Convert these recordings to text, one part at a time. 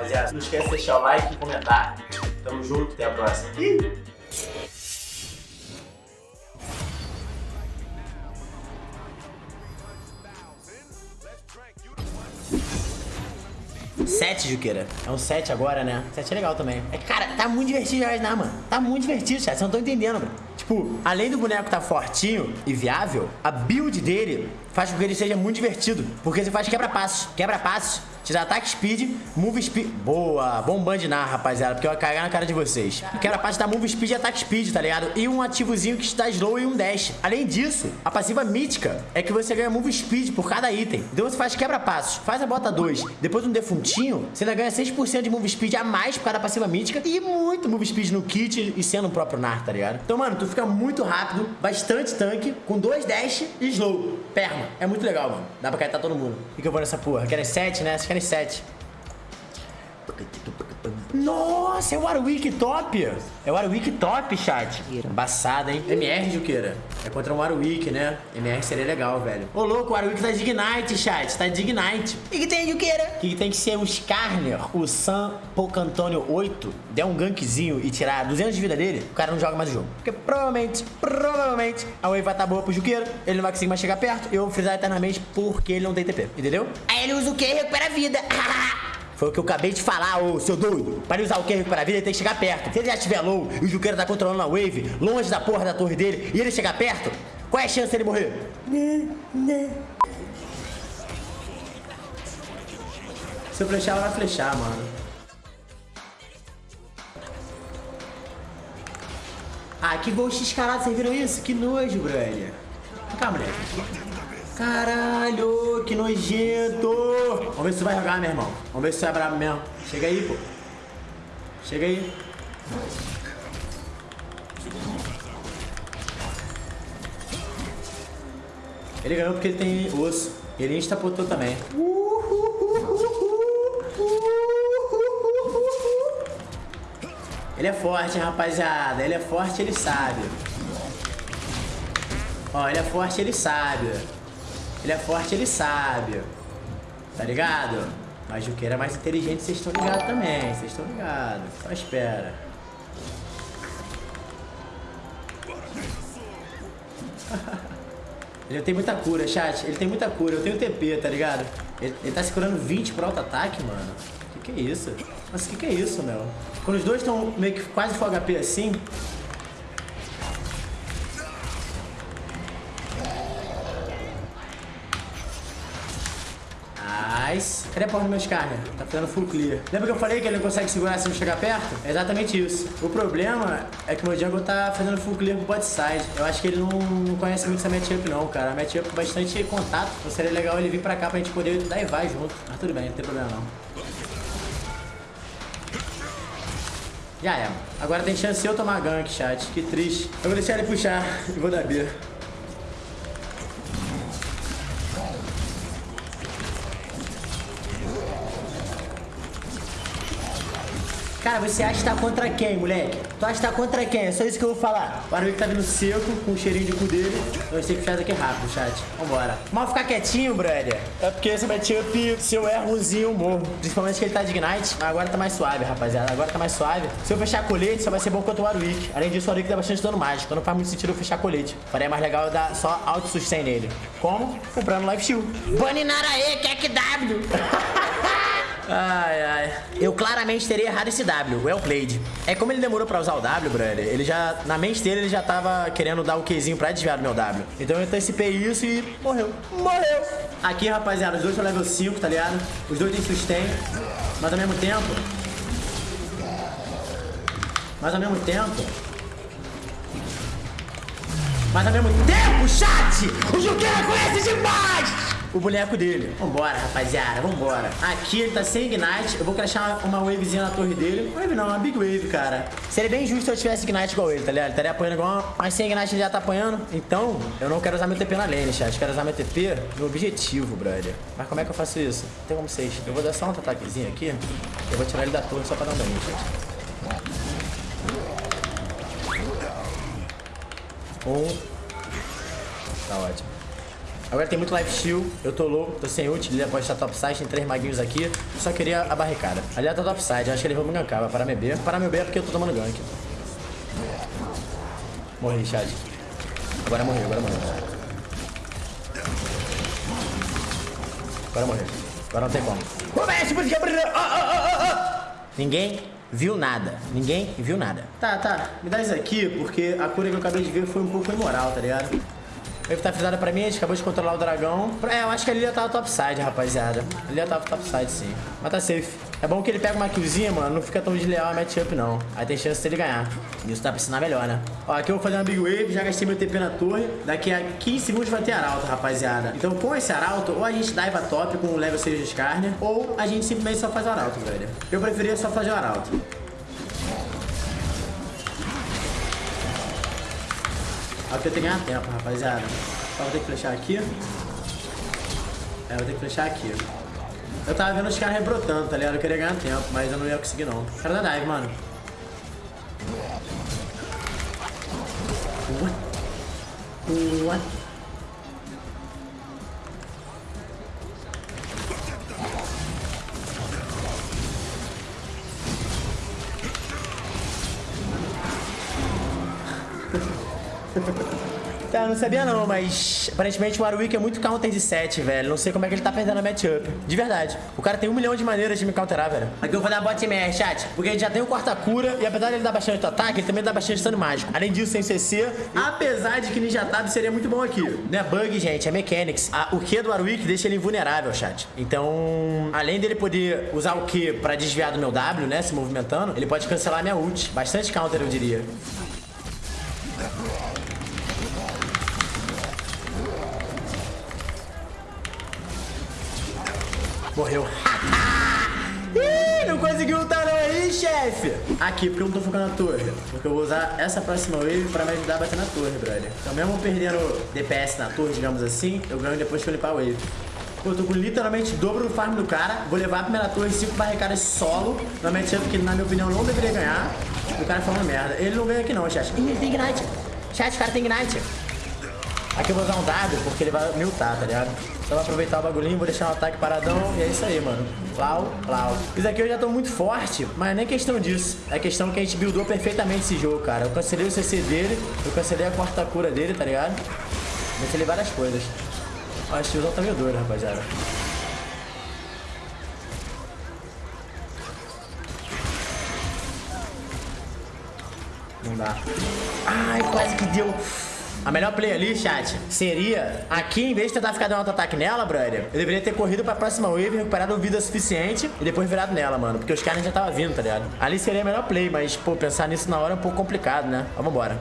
rapaziada. Não esquece de deixar o like e comentar. Tamo junto, até a próxima. Ih! Sete, Juqueira. É um 7 agora, né? 7 é legal também. É, cara, tá muito divertido já, né, mano? Tá muito divertido, chat. Vocês não estão entendendo, mano. Tipo, além do boneco tá fortinho e viável, a build dele faz com que ele seja muito divertido. Porque você faz quebra-passos. Quebra-passos te dá ataque speed, move speed. Boa, bom bandinar, rapaziada, porque eu ia cagar na cara de vocês. Parte da move speed e ataque speed, tá ligado? E um ativozinho que dá slow e um dash. Além disso, a passiva mítica é que você ganha move speed por cada item. Então você faz quebra-passos, faz a bota 2, depois um defuntinho, você ainda ganha 6% de move speed a mais por causa da passiva mítica e muito move speed no kit e sendo o próprio Nar, tá ligado? Então, mano, tu fica muito rápido, bastante tanque, com dois dash e slow. Perma. É muito legal, mano. Dá pra caetar todo mundo. O que, eu vou nessa porra? Querem 7, né? Vocês querem 7. Nossa, é o Warwick top. É o Warwick top, chat. Embaçada, hein? MR, Juqueira. É contra um Warwick, né? MR seria legal, velho. Ô, louco, o Warwick tá de Ignite, chat. Tá de Ignite. O que, que tem, Juqueira? O que, que tem que ser o Skarner, o Sam Pocantônio 8, der um gankzinho e tirar 200 de vida dele, o cara não joga mais o jogo. Porque provavelmente, provavelmente, a wave vai estar tá boa pro Juqueira, ele não vai conseguir mais chegar perto, eu vou frisar eternamente porque ele não tem TP, entendeu? Aí ele usa o que? Recupera a vida. Foi o que eu acabei de falar, ô seu doido. Para ele usar o Q para a vida, ele tem que chegar perto. Se ele já estiver low e o Juqueira tá controlando a wave, longe da porra da torre dele, e ele chegar perto, qual é a chance dele morrer? Se eu flechar, ela vai flechar, mano. Ah, que gol x-carado, vocês viram isso? Que nojo, brother. Vem cá, moleque. Caralho, que nojento. Vamos ver se vai jogar, meu irmão. Vamos ver se tu é brabo mesmo. Chega aí, pô. Chega aí. Ele ganhou porque ele tem osso. Ele instapotou também. Ele é forte, rapaziada. Ele é forte, ele sabe. Ó, ele é forte, ele sabe. Ele é forte, ele sabe. Tá ligado? Mas o Juqueira é mais inteligente, vocês estão ligados também. Vocês estão ligados. Só espera. ele tem muita cura, chat. Ele tem muita cura. Eu tenho TP, tá ligado? Ele, ele tá se curando 20 pro auto-ataque, mano. Que que é isso? Mas que que é isso, meu? Quando os dois estão meio que quase full HP assim, Cadê a porra do meu Skarner? Tá ficando full clear. Lembra que eu falei que ele não consegue segurar se não chegar perto? É exatamente isso. O problema é que o meu jungle tá fazendo full clear pro bot side. Eu acho que ele não, não conhece muito essa matchup não, cara. A matchup com bastante contato. Então seria legal ele vir pra cá pra gente poder dar e vai junto. Mas tudo bem, não tem problema não. Já é. Agora tem chance de eu tomar gank, chat. Que triste. Eu vou deixar ele puxar e vou dar B. Cara, você acha que tá contra quem, moleque? Tu acha que tá contra quem? É só isso que eu vou falar. O Arwick tá vindo seco, com o cheirinho de cu dele. Nós temos que puxar daqui rápido, chat. Vambora. Mal ficar quietinho, brother. É porque esse matchup, se eu errozinho, eu morro. Principalmente que ele tá de Ignite. Agora tá mais suave, rapaziada. Agora tá mais suave. Se eu fechar colete, só vai ser bom contra o Warwick. Além disso, o Warwick dá bastante dano mágico. Então não faz muito sentido eu fechar colete. Faria mais legal eu dar só auto-sustain nele. Como? Comprando life shield. Baninaraê, que é que W. Ai, ai. Eu claramente teria errado esse W, well played. É como ele demorou pra usar o W, brother, ele já, na mente dele, ele já tava querendo dar o Qzinho pra desviar do meu W. Então eu antecipei isso e morreu. Morreu. Aqui, rapaziada, os dois são level 5, tá ligado? Os dois têm sustain, mas ao mesmo tempo... Mas ao mesmo tempo... Mas ao mesmo tempo, chat! O Juqueira conhece demais! O boneco dele. Vambora, rapaziada, vambora. Aqui ele tá sem Ignite. Eu vou crashar uma wavezinha na torre dele. Wave não, uma Big Wave, cara. Seria bem justo se eu tivesse Ignite igual ele, tá ligado? Ele estaria apanhando igual, mas sem Ignite ele já tá apanhando. Então, eu não quero usar meu TP na lane, chat. Quero usar meu TP no objetivo, brother. Mas como é que eu faço isso? Tem como vocês. Eu vou dar só um ataquezinho aqui. Eu vou tirar ele da torre só pra dar um dano, chat. Um. Tá ótimo. Agora tem muito life steal. Eu tô louco, tô sem ult. Lilia pode estar topside, tem três maguinhos aqui. Só queria a barricada. Aliás, tá topside. Acho que ele vai me gankar. Vai parar meu B. Parar meu B é porque eu tô tomando gank. Morri, Chad. Agora morreu, agora morreu. Agora morreu. Agora não tem como. Comece, por que Ninguém viu nada. Ninguém viu nada. Tá, tá. Me dá isso aqui, porque a cura que eu acabei de ver foi um pouco imoral, tá ligado? Ele tá frisada pra mim, a gente acabou de controlar o dragão. É, eu acho que a Lilia tava topside, rapaziada. A Lilia tava topside, sim. Mas tá safe. É bom que ele pega uma killzinha, mano, não fica tão desleal a matchup, não. Aí tem chance dele ganhar. Isso dá pra ensinar melhor, né? Ó, aqui eu vou fazer uma big wave, já gastei meu TP na torre. Daqui a 15 segundos vai ter arauto, rapaziada. Então com esse arauto, ou a gente diva top com o level 6 de Skarner, ou a gente simplesmente só faz o arauto, velho. Eu preferia só fazer o arauto. Tenho que ganhar tempo, rapaziada. Só vou ter que flechar aqui. É, vou ter que flechar aqui. Eu tava vendo os caras rebrotando, tá ligado? Eu queria ganhar tempo, mas eu não ia conseguir não. Cara da dive, mano. What? What? Tá, não sabia não, mas aparentemente o Warwick é muito counter de 7, velho. Não sei como é que ele tá perdendo a matchup. De verdade. O cara tem um milhão de maneiras de me counterar, velho. Aqui eu vou dar bot MR, chat. Porque ele já tem o quarta cura e apesar de ele dar bastante ataque, ele também dá bastante dano mágico. Além disso, sem CC, apesar de que Ninja Tab seria muito bom aqui. Não é bug, gente, é mechanics. A, o Q do Warwick deixa ele invulnerável, chat. Então, além dele poder usar o Q pra desviar do meu W, né, se movimentando, ele pode cancelar minha ult. Bastante counter, eu diria. Morreu. Ih, não conseguiu ultar não aí, chefe. Aqui, porque eu não tô focando na torre. Porque eu vou usar essa próxima wave pra me ajudar a bater na torre, brother. Então mesmo perdendo DPS na torre, digamos assim, eu ganho depois que eu limpar a wave. Eu tô com literalmente dobro do farm do cara. Vou levar a primeira torre, 5 barricadas solo. Matchup que, na minha opinião, não deveria ganhar. O cara falando merda. Ele não ganha aqui não, chat. Ih, ele tem Ignite. Chat, o cara tem Ignite. Aqui eu vou usar um W, porque ele vai me ultar, tá ligado? Então vou aproveitar o bagulhinho, vou deixar o um ataque paradão e é isso aí, mano. Plau, plau. Isso aqui eu já tô muito forte, mas nem questão disso. É questão que a gente buildou perfeitamente esse jogo, cara. Eu cancelei o CC dele, eu cancelei a quarta cura dele, tá ligado? Cancelei várias coisas. Ó, esse tiozão tá meio doido, rapaziada. Não dá. Ai, quase que deu. A melhor play ali, chat, seria aqui, em vez de tentar ficar dando auto-ataque nela, brother, eu deveria ter corrido pra próxima wave, recuperado vida suficiente e depois virado nela, mano. Porque os caras já estavam vindo, tá ligado? Ali seria a melhor play, mas, pô, pensar nisso na hora é um pouco complicado, né? Mas vambora.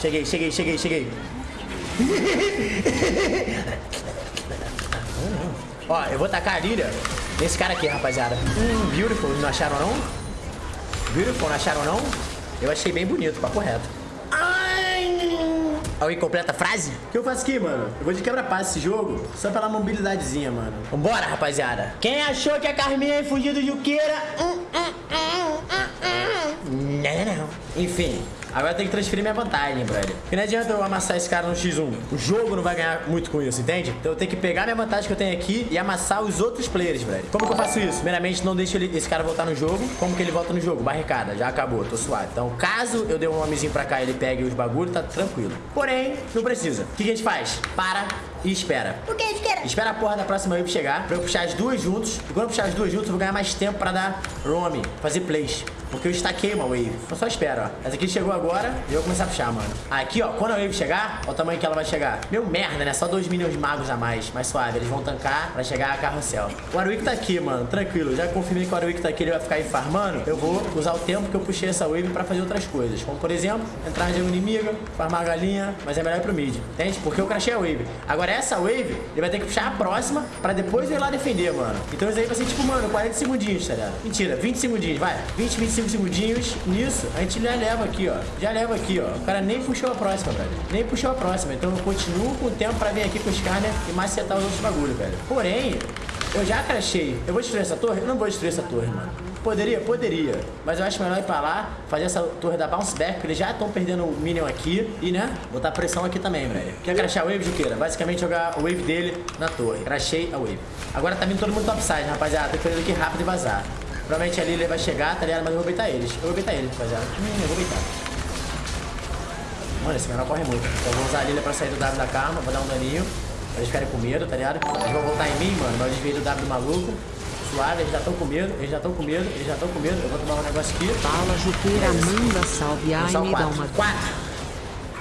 Cheguei, cheguei, cheguei, cheguei. Ó, eu vou tacar a Lilia nesse cara aqui, rapaziada. Hum, beautiful, não acharam não? Beautiful, não acharam não? Eu achei bem bonito, papo reto. A incompleta frase? O que eu faço aqui, mano? Eu vou de quebra-paz esse jogo, só pela mobilidadezinha, mano. Vambora, rapaziada. Quem achou que a Carminha ia fugir do Juqueira? Hum, hum, hum, não, não, não. Enfim, Agora tem que transferir minha vantagem, brother. Porque não adianta eu amassar esse cara no X1. O jogo não vai ganhar muito com isso, entende? Então eu tenho que pegar minha vantagem que eu tenho aqui e amassar os outros players, brother. Como que eu faço isso? Primeiramente, não deixo ele, esse cara voltar no jogo. Como que ele volta no jogo? Barricada. Já acabou, tô suave. Então, caso eu dê um nomezinho pra cá e ele pegue os bagulhos, tá tranquilo. Porém, não precisa. O que a gente faz? Para e espera. O que espera? Espera a porra da próxima wave chegar pra eu puxar as duas juntos. E quando eu puxar as duas juntos, eu vou ganhar mais tempo pra dar roam, fazer plays. Porque eu estaquei uma wave. Então só espera, ó. Essa aqui chegou agora e eu vou começar a puxar, mano. Aqui, ó, quando a wave chegar, olha o tamanho que ela vai chegar. Meu merda, né? Só 2 milhões de magos a mais. Mais suave. Eles vão tancar pra chegar a carrossel. O Warwick tá aqui, mano. Tranquilo. Já confirmei que o Warwick tá aqui, ele vai ficar aí farmando. Eu vou usar o tempo que eu puxei essa wave pra fazer outras coisas. Como, por exemplo, entrar de um inimigo, farmar a galinha, mas é melhor ir pro mid. Entende? Porque eu crashei a wave. Agora essa wave wave, ele vai ter que puxar a próxima pra depois ir lá defender, mano. Então isso aí vai ser tipo, mano, 40 segundinhos, tá ligado? Mentira, 20 segundinhos, vai. 20, 25 segundinhos. Nisso, a gente já leva aqui, ó. Já leva aqui, ó. O cara nem puxou a próxima, velho. Nem puxou a próxima. Então eu continuo com o tempo pra vir aqui com os né? E macetar os outros bagulho, velho. Porém, Eu já crachei. Eu vou destruir essa torre? Eu não vou destruir essa torre, mano. Poderia? Poderia. Mas eu acho melhor ir pra lá, fazer essa torre da bounce back, porque eles já estão perdendo o minion aqui. E, né, botar pressão aqui também, velho. Quer crachar a wave, Juqueira? Basicamente jogar o wave dele na torre. Crachei a wave. Agora tá vindo todo mundo topside, rapaziada. Tem que fazer aqui rápido e vazar. Provavelmente ali ele vai chegar, tá ligado? Mas eu vou beitar eles. Eu vou beitar eles, rapaziada. Hum, eu vou beitar. Mano, esse menor corre muito. Então eu vou usar a Lilia pra sair do W da Karma, vou dar um daninho. Pra eles ficarem com medo, tá ligado? Eles vão voltar em mim, mano, mas eu desviei do W do maluco. Suave, eles já estão com medo, eles já estão com medo, eles já estão com medo. Eu vou tomar um negócio aqui. Fala, Juqueira, manda salve. Ai, me dá uma... Quatro.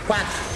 Quatro.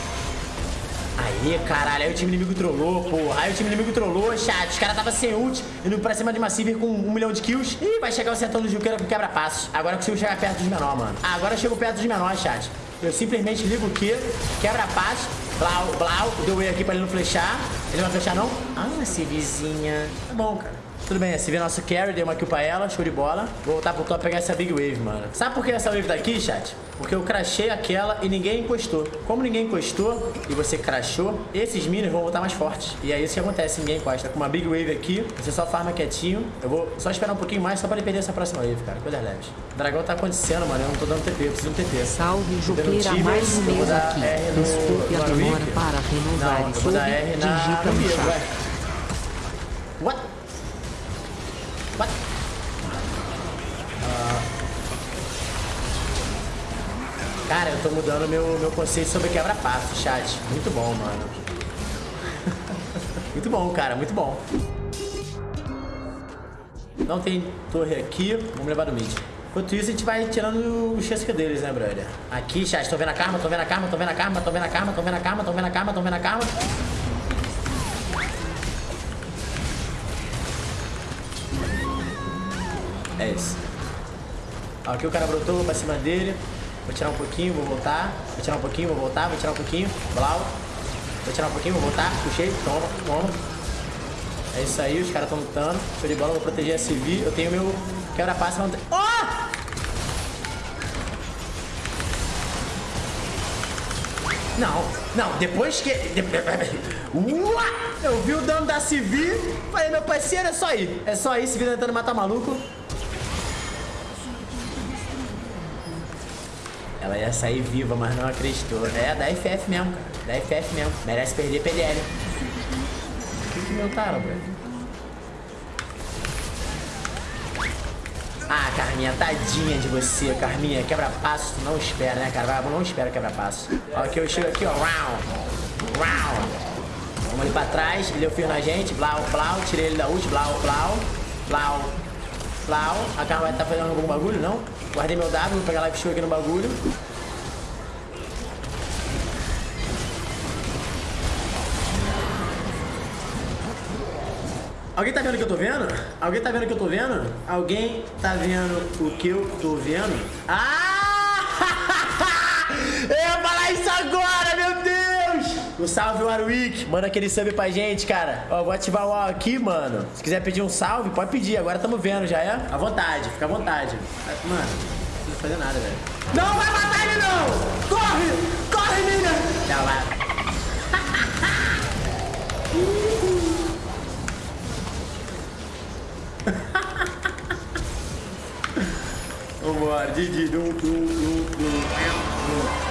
Aí, caralho, aí o time inimigo trollou, porra. Aí o time inimigo trollou, chat. Os caras tava sem ult, indo pra cima de uma Sivir com um milhão de kills. Ih, vai chegar o setão do Juqueira com quebra-passos. Agora eu consigo chegar perto dos menor, mano. Agora eu chego perto dos menor, chat. Eu simplesmente ligo o Q, quebra-passos, blau, blau, deu E aqui pra ele não flechar. Ele não vai flechar, não? Ah, Sivizinha. Tá bom, cara. Tudo bem, esse vê nosso carry, dei uma kill pra ela, show de bola. Vou voltar pro top pegar essa big wave, mano. Sabe por que essa wave daqui, chat? Porque eu crachei aquela e ninguém encostou. Como ninguém encostou e você crachou, esses minions vão voltar mais fortes. E é isso que acontece, ninguém encosta. Com uma big wave aqui, você só farma quietinho. Eu vou só esperar um pouquinho mais só pra ele perder essa próxima wave, cara. Coisas leves. O dragão tá acontecendo, mano. Eu não tô dando TP, eu preciso de um TP. Salve, Tibers, mais um eu vou mês dar aqui. Desculpe a demora para renovar Não, eu vou dar R na... digita no no Cara, eu tô mudando meu, meu conceito sobre quebra-passo, chat. Muito bom, mano. muito bom, cara, muito bom. Não tem torre aqui, vamos levar do mid. Enquanto isso, a gente vai tirando o chasca deles, né, brother? Aqui, chat, tô vendo a karma, tô vendo a karma, tô vendo a karma, tô vendo a karma, tô vendo a karma, tô vendo a karma, tô vendo a karma. É isso. Aqui o cara brotou, pra cima dele. Vou tirar um pouquinho, vou voltar. Vou tirar um pouquinho, vou voltar, vou tirar um pouquinho. Blau. Vou tirar um pouquinho, vou voltar. Puxei, toma, toma. É isso aí, os caras estão lutando. Show de bola, vou proteger a CV. Eu tenho meu quebra-passe. Não. Oh! Não, não, depois que. Uá! Eu vi o dano da CV, falei, meu parceiro, é só ir. É só ir, CV tentando matar maluco. Ela ia sair viva, mas não acreditou. É da FF mesmo, cara. Da FF mesmo. Merece perder PDL. O que taro, velho? Ah, Carminha, tadinha de você, Carminha. Quebra-passo, tu não espera, né, cara? Vai, não espera quebra-passo. Ó, aqui eu chego aqui, ó. Round. Round. Vamos ali pra trás, ele deu fio na gente. Blau, blau. Tirei ele da ult. Blau, blau. Blau. Blau. A Karma vai estar fazendo algum bagulho, não? Guardei meu W, vou pegar live show aqui no bagulho. Alguém tá vendo o que eu tô vendo? Alguém tá vendo o que eu tô vendo? Alguém tá vendo o que eu tô vendo? Ah! O salve Warwick, manda aquele sub pra gente, cara. Ó, vou ativar o UAU aqui, mano. Se quiser pedir um salve, pode pedir. Agora tamo vendo, já é? À vontade, fica à vontade. Mano, não precisa fazer nada, velho. Não vai matar ele, não! Corre! Corre, menina! Não, vai. Vambora, Didi, dum, dum, dum, dum.